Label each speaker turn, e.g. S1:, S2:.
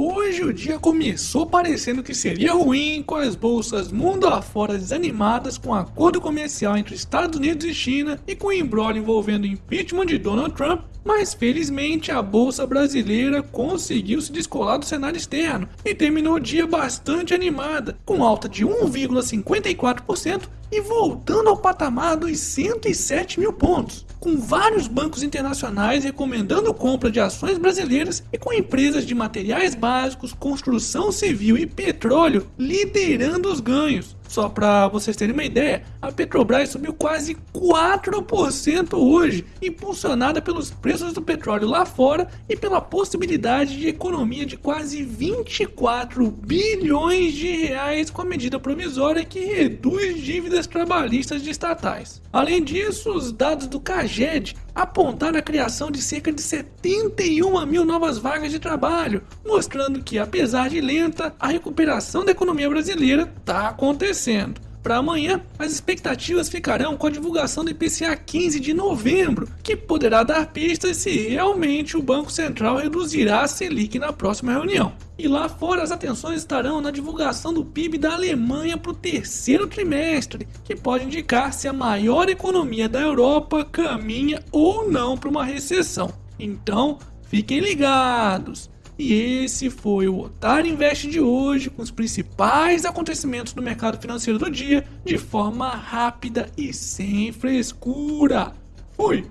S1: Hoje o dia começou parecendo que seria ruim, com as bolsas mundo afora desanimadas com o acordo comercial entre Estados Unidos e China e com o embrólio envolvendo o impeachment de Donald Trump, mas felizmente a bolsa brasileira conseguiu se descolar do cenário externo e terminou o dia bastante animada, com alta de 1,54% e voltando ao patamar dos 107 mil pontos, com vários bancos internacionais recomendando compra de ações brasileiras e com empresas de materiais básicos, construção civil e petróleo liderando os ganhos. Só para vocês terem uma ideia, a Petrobras subiu quase 4% hoje, impulsionada pelos preços do petróleo lá fora e pela possibilidade de economia de quase 24 bilhões de reais com a medida provisória que reduz dívidas trabalhistas de estatais. Além disso, os dados do CAGED apontaram a criação de cerca de 71 mil novas vagas de trabalho, mostrando que, apesar de lenta, a recuperação da economia brasileira está acontecendo. Para amanhã, as expectativas ficarão com a divulgação do IPCA 15 de novembro, que poderá dar pistas se realmente o Banco Central reduzirá a Selic na próxima reunião. E lá fora as atenções estarão na divulgação do PIB da Alemanha para o terceiro trimestre, que pode indicar se a maior economia da Europa caminha ou não para uma recessão. Então, fiquem ligados! E esse foi o Otário Invest de hoje, com os principais acontecimentos do mercado financeiro do dia, de forma rápida e sem frescura. Fui!